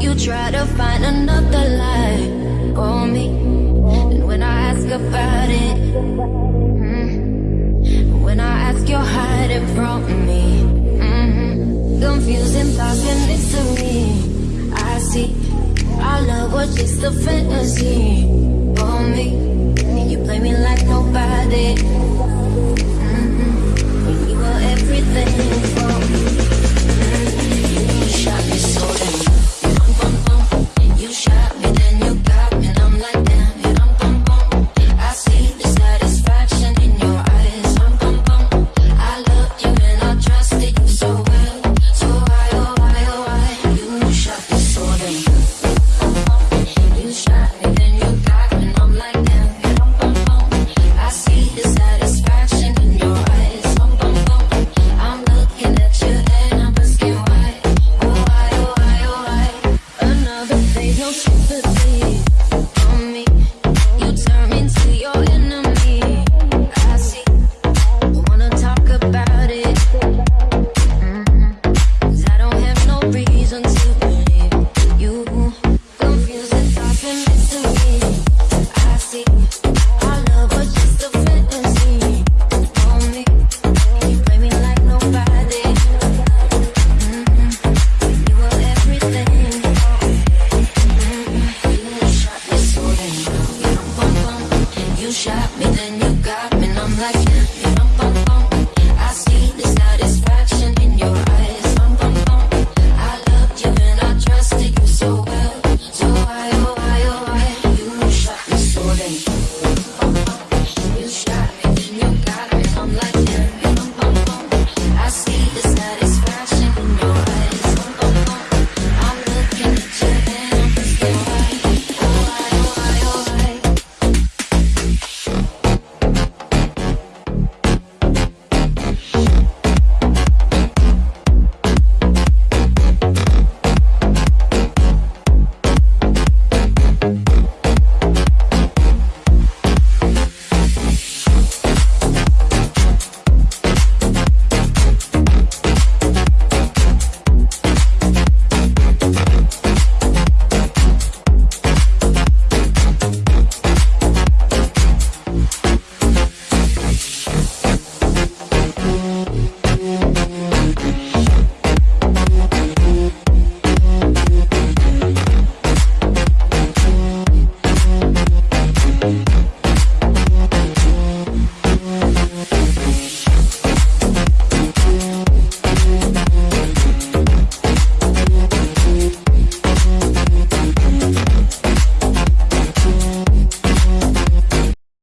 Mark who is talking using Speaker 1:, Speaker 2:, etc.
Speaker 1: You try to find another lie for me And when I ask about it mm, When I ask, you're hiding from me mm -hmm. Confusing thoughts and mystery, I see Our love was just a fantasy sympathy shot me, then you got me, and I'm like.